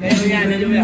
没有压力，就没。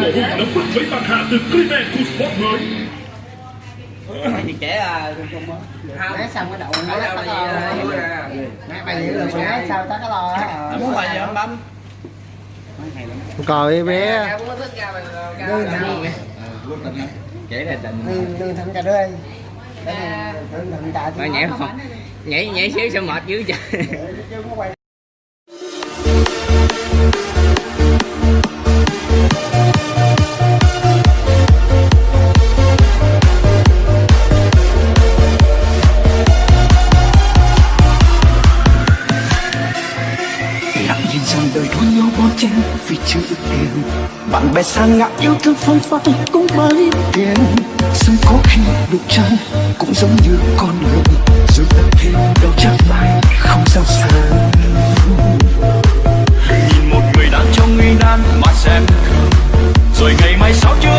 Mồ hôi nóng bức với bạc hà từ Cleveland Cool Sport mới. Thì trẻ à xong cái đậu ở nát đâu cái mà lo gì vui à Nát bao nhiêu lần nát sao tới cái lo á muốn bài gì không bấm coi bé có thằng trẻ là tình. Thằng cà mà nhảy không nhảy nhảy xíu sao mệt dữ trời sang ngã yêu thương phong phanh cũng mới tiền sớm có khi đụng chân cũng giống như con người dù đã thêm đâu chắc lại không sao sờ nhìn một người đang trong nguy nan mà xem. Thường rồi ngày mai sao chưa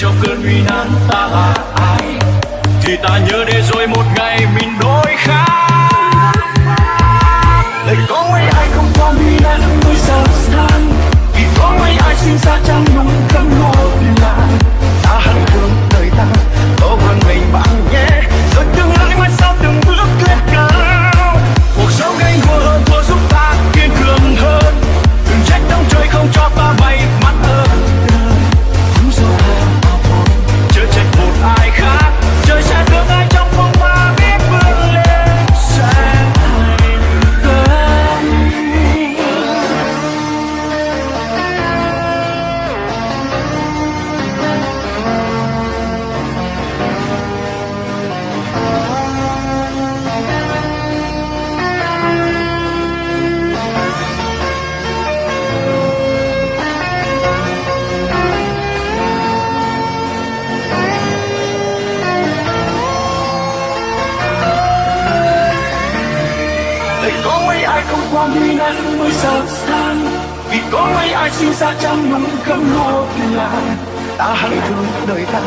cho cơn nguy nan ta là ai. Thì ta nhớ để rồi một ngày mình đôi khác thầy có mấy ai không qua nguy nan mới giàu sang Vì có mấy ai sinh ra trong núi cấm lúa làng Ta hãy thương đời ta,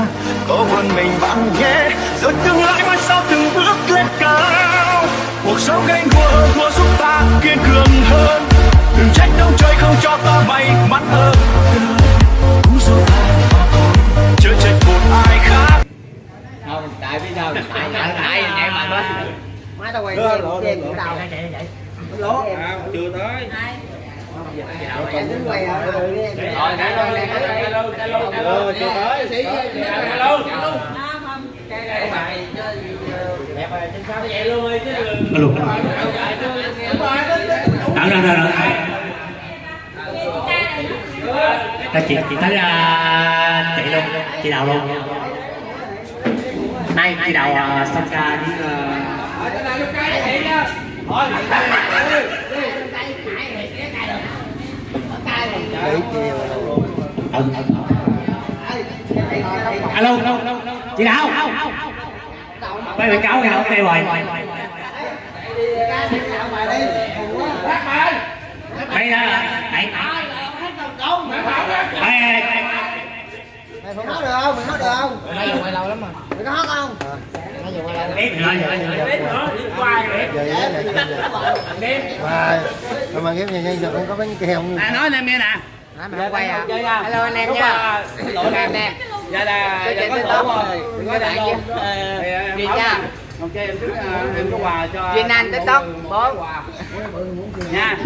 có vươn mình bạn nhé Rồi tương lai mai sau từng bước lên cao. Cuộc sống gánh luôn nãy luôn nãy luôn ờ chưa tới đợi đợi đợi đợi ta chị chị tới uh, chị luôn chị đào luôn nay chị đào uh, xong ca với uh, ừ alo chị đào đây bị cáo gạo kêu rồi đây là này. đây mày phải nói được không? Mày nói được không? Mày quay lâu lắm mà mày có hát không? Rồi mà rồi mà ghép nhà nhân giờ không có bánh keo không à nói em nghe nè mày không quay à hello anh em nha. Anh em dạ là dạ có lỗ rồi. Có đại luôn Duyên nha. ok em trước em có quà cho Duyên Anh TikTok bốn. Nha